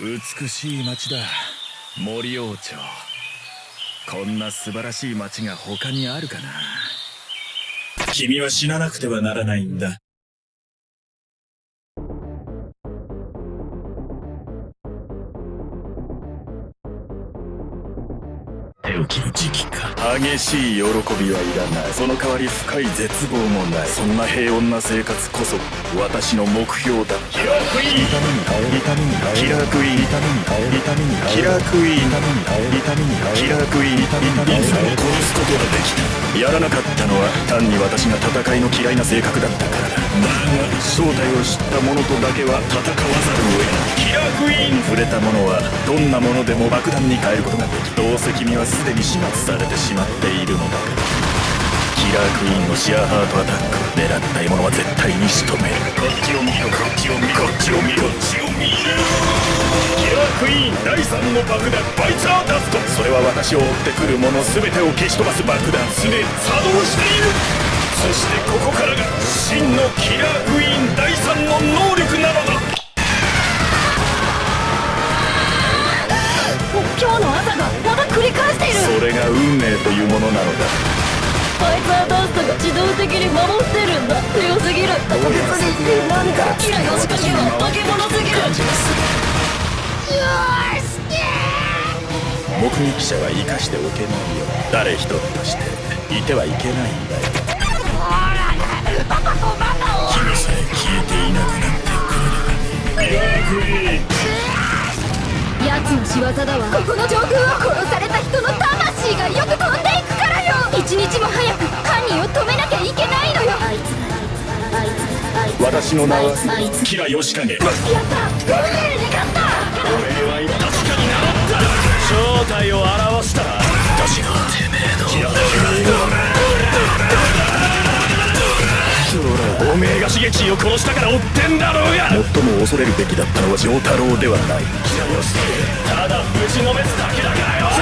美しい町だ。森王朝。こんな素晴らしい町が他にあるかな。君は死ななくてはならないんだ。手を切る時期か激しい喜びはいらない。その代わり深い絶望もない。そんな平穏な生活こそ私の目標だ。キラークイーン痛みに変える痛みに変えるキラークイーン痛みに変える痛みに変えるキラークイーン痛みに変える痛みに変えるキラークイーン痛みに変えるいつも殺すことができたやらなかったのは単に私が戦いの嫌いな性格だったからだだが正体を知った者とだけは戦わざるを得ない触れた者はどんなものでも爆弾に変えることができどうせ君はすでに始末されてしまっているのだキラークイーンのシアハートアタック狙った獲物は絶対に仕留めるこっちを見ろこっちを見ろこっちを見ろこっちを見ろキラークイーン第3の爆弾バイツァーダストそれは私を追ってくるもの全てを消し飛ばす爆弾すでに作動している。そしてここからが真のキラークイーン第3の能力なのだ。命というものなのだ。ファイザーダストが自動的に守ってるんだ強すぎる。特別になんかキラヨシカゲは化け物すぎる。目撃者は生かしておけないよ。誰一人としていてはいけないんだよ。君さえ消えていなくなってくれればね。奴の仕業だわ。ここの上空は殺された人の私の名はあいつキラヨシカゲやった運命に勝った。俺は確かに名乗った正体を表した私がてめえのキラおめえが刺激を殺したから追ってんだろうが最も恐れるべきだったのは丈太郎ではな。いただぶちのめすだけだからよ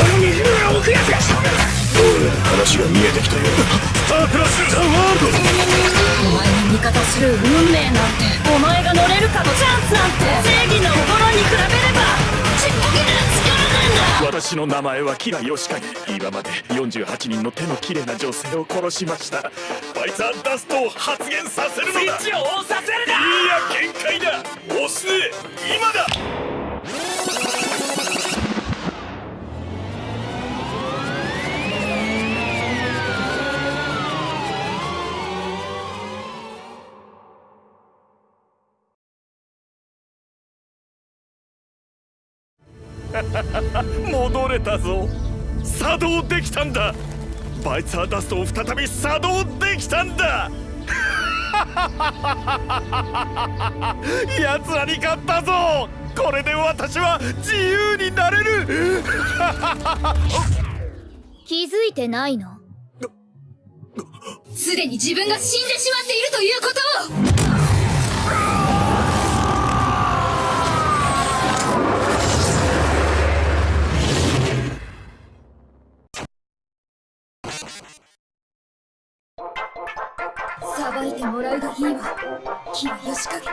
この虹が置くやつがどうやら話が見えてきたよスタープラスザワールドする運命なんてお前が乗れるかのチャンスなんて正義の心に比べればちっぽけな力なんだ私の名前はキラヨシカ。ゲ今まで48人の手の綺麗な女性を殺しました。ファイザーダストを発現させるのだ。スイッチを押させるな！いや限界だ。押すね。今だ戻れたぞ。作動できたんだ。バイツァーダストを再び作動できたんだ。奴らに勝ったぞ。これで私は自由になれる。気づいてないの？すでに自分が死んでしまっているということをばいてもらうがいいわキラヨシカゲ